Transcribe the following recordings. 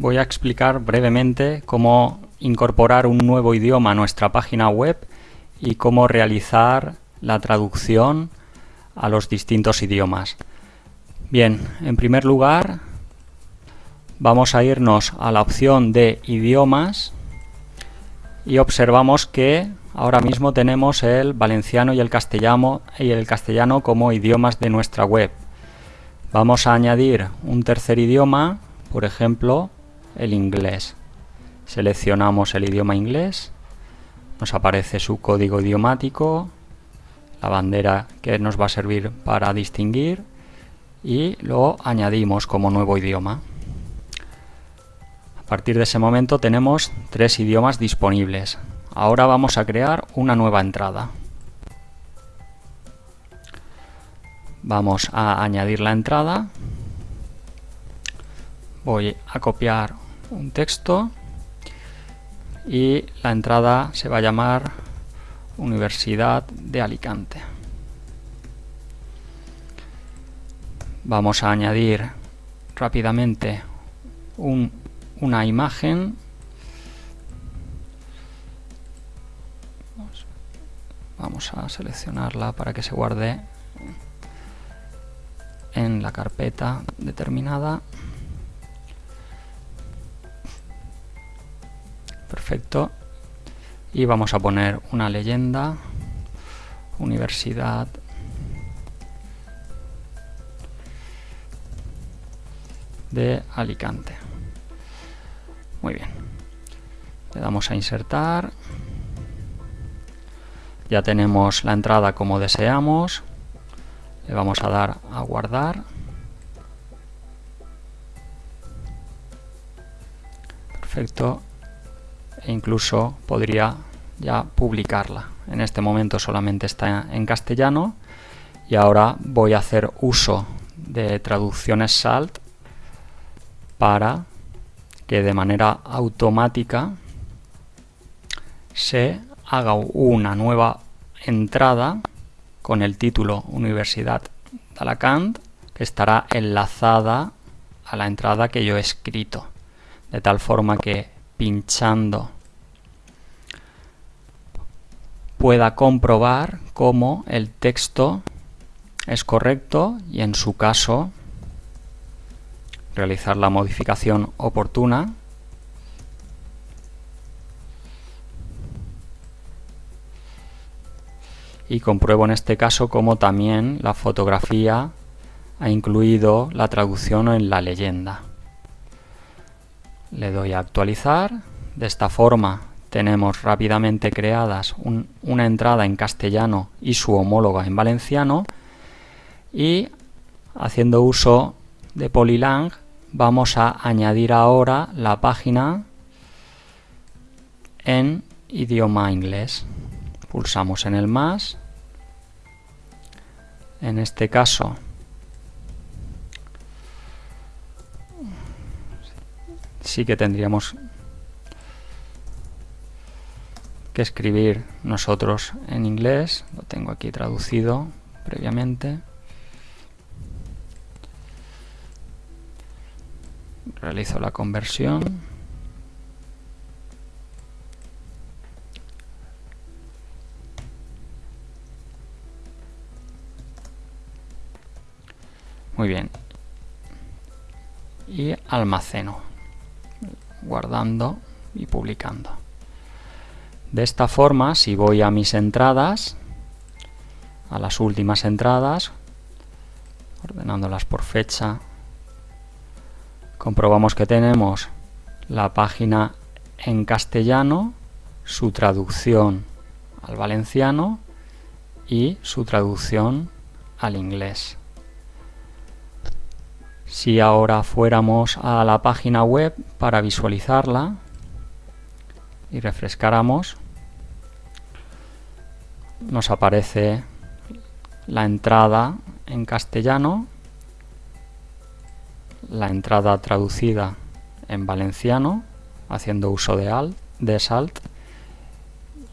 voy a explicar brevemente cómo incorporar un nuevo idioma a nuestra página web y cómo realizar la traducción a los distintos idiomas. Bien, en primer lugar vamos a irnos a la opción de idiomas y observamos que ahora mismo tenemos el valenciano y el castellano, y el castellano como idiomas de nuestra web. Vamos a añadir un tercer idioma, por ejemplo, el inglés. Seleccionamos el idioma inglés, nos aparece su código idiomático, la bandera que nos va a servir para distinguir y lo añadimos como nuevo idioma. A partir de ese momento tenemos tres idiomas disponibles. Ahora vamos a crear una nueva entrada. Vamos a añadir la entrada. Voy a copiar un texto y la entrada se va a llamar Universidad de Alicante. Vamos a añadir rápidamente una imagen vamos a seleccionarla para que se guarde en la carpeta determinada perfecto. Y vamos a poner una leyenda. Universidad. De Alicante. Muy bien. Le damos a insertar. Ya tenemos la entrada como deseamos. Le vamos a dar a guardar. Perfecto e incluso podría ya publicarla. En este momento solamente está en castellano y ahora voy a hacer uso de traducciones SALT para que de manera automática se haga una nueva entrada con el título Universidad de Alacant que estará enlazada a la entrada que yo he escrito. De tal forma que pinchando pueda comprobar cómo el texto es correcto y en su caso realizar la modificación oportuna y compruebo en este caso como también la fotografía ha incluido la traducción en la leyenda. Le doy a actualizar, de esta forma tenemos rápidamente creadas una entrada en castellano y su homóloga en valenciano. Y haciendo uso de Polylang vamos a añadir ahora la página en idioma inglés. Pulsamos en el más. En este caso sí que tendríamos que escribir nosotros en inglés. Lo tengo aquí traducido previamente. Realizo la conversión. Muy bien. Y almaceno, guardando y publicando. De esta forma, si voy a mis entradas, a las últimas entradas, ordenándolas por fecha, comprobamos que tenemos la página en castellano, su traducción al valenciano y su traducción al inglés. Si ahora fuéramos a la página web para visualizarla y refrescáramos, nos aparece la entrada en castellano, la entrada traducida en valenciano, haciendo uso de, alt, de SALT,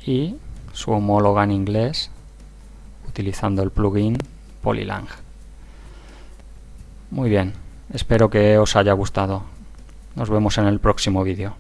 y su homóloga en inglés, utilizando el plugin Polylang. Muy bien. Espero que os haya gustado. Nos vemos en el próximo vídeo.